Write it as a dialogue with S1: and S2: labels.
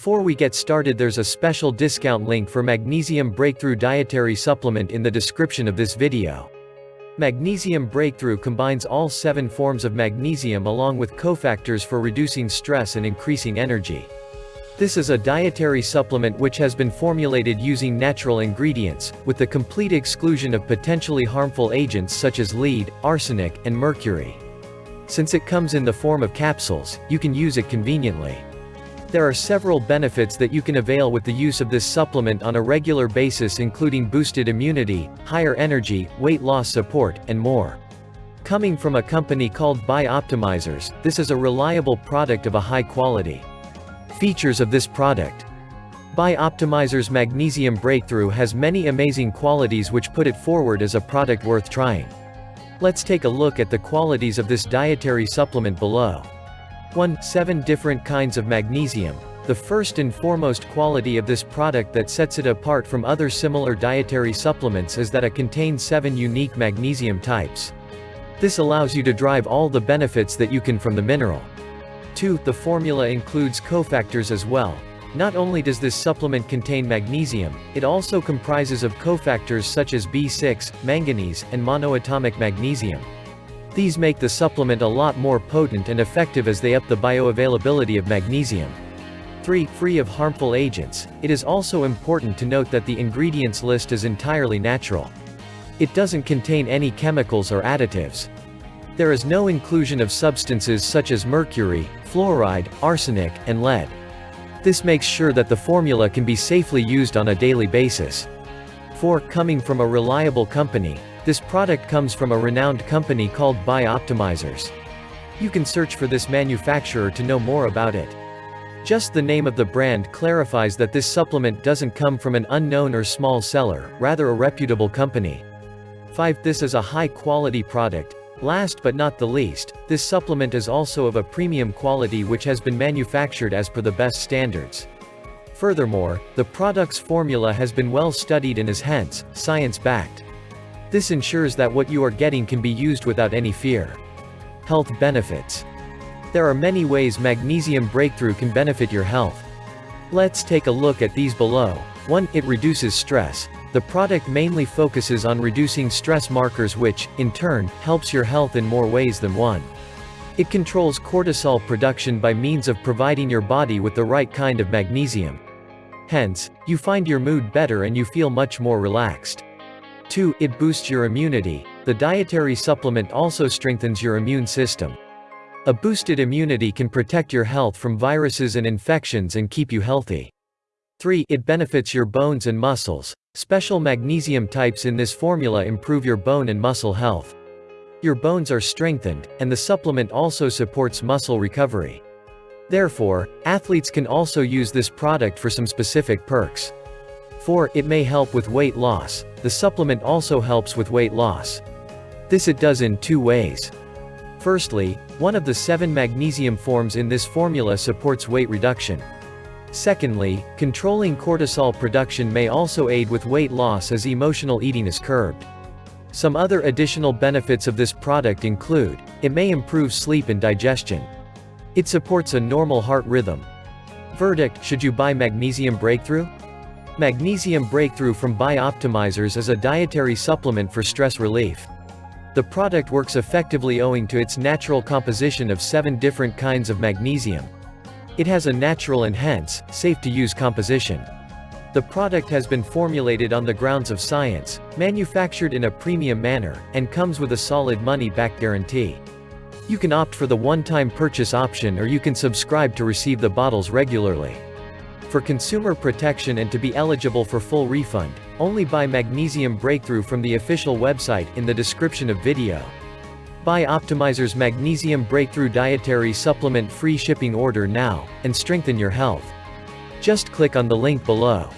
S1: Before we get started there's a special discount link for Magnesium Breakthrough Dietary Supplement in the description of this video. Magnesium Breakthrough combines all seven forms of magnesium along with cofactors for reducing stress and increasing energy. This is a dietary supplement which has been formulated using natural ingredients, with the complete exclusion of potentially harmful agents such as lead, arsenic, and mercury. Since it comes in the form of capsules, you can use it conveniently. There are several benefits that you can avail with the use of this supplement on a regular basis including boosted immunity, higher energy, weight loss support, and more. Coming from a company called Bioptimizers, this is a reliable product of a high quality. Features of this product. Bioptimizers Magnesium Breakthrough has many amazing qualities which put it forward as a product worth trying. Let's take a look at the qualities of this dietary supplement below. 1. 7 different kinds of magnesium. The first and foremost quality of this product that sets it apart from other similar dietary supplements is that it contains 7 unique magnesium types. This allows you to drive all the benefits that you can from the mineral. 2. The formula includes cofactors as well. Not only does this supplement contain magnesium, it also comprises of cofactors such as B6, manganese, and monoatomic magnesium. These make the supplement a lot more potent and effective as they up the bioavailability of magnesium. 3. Free of harmful agents, it is also important to note that the ingredients list is entirely natural. It doesn't contain any chemicals or additives. There is no inclusion of substances such as mercury, fluoride, arsenic, and lead. This makes sure that the formula can be safely used on a daily basis. 4. Coming from a reliable company, this product comes from a renowned company called Bioptimizers. You can search for this manufacturer to know more about it. Just the name of the brand clarifies that this supplement doesn't come from an unknown or small seller, rather a reputable company. 5. This is a high-quality product. Last but not the least, this supplement is also of a premium quality which has been manufactured as per the best standards. Furthermore, the product's formula has been well studied and is hence, science-backed. This ensures that what you are getting can be used without any fear. Health benefits. There are many ways magnesium breakthrough can benefit your health. Let's take a look at these below. 1. It reduces stress. The product mainly focuses on reducing stress markers which, in turn, helps your health in more ways than one. It controls cortisol production by means of providing your body with the right kind of magnesium. Hence, you find your mood better and you feel much more relaxed. 2. It boosts your immunity. The dietary supplement also strengthens your immune system. A boosted immunity can protect your health from viruses and infections and keep you healthy. 3. It benefits your bones and muscles. Special magnesium types in this formula improve your bone and muscle health. Your bones are strengthened, and the supplement also supports muscle recovery. Therefore, athletes can also use this product for some specific perks. 4. It may help with weight loss. The supplement also helps with weight loss. This it does in two ways. Firstly, one of the seven magnesium forms in this formula supports weight reduction. Secondly, controlling cortisol production may also aid with weight loss as emotional eating is curbed. Some other additional benefits of this product include, it may improve sleep and digestion. It supports a normal heart rhythm. Verdict, should you buy Magnesium Breakthrough? Magnesium Breakthrough from Bioptimizers is a dietary supplement for stress relief. The product works effectively owing to its natural composition of seven different kinds of magnesium. It has a natural and hence, safe-to-use composition. The product has been formulated on the grounds of science, manufactured in a premium manner, and comes with a solid money-back guarantee. You can opt for the one-time purchase option or you can subscribe to receive the bottles regularly. For consumer protection and to be eligible for full refund, only buy Magnesium Breakthrough from the official website in the description of video. Bioptimizers Magnesium Breakthrough Dietary Supplement free shipping order now, and strengthen your health. Just click on the link below.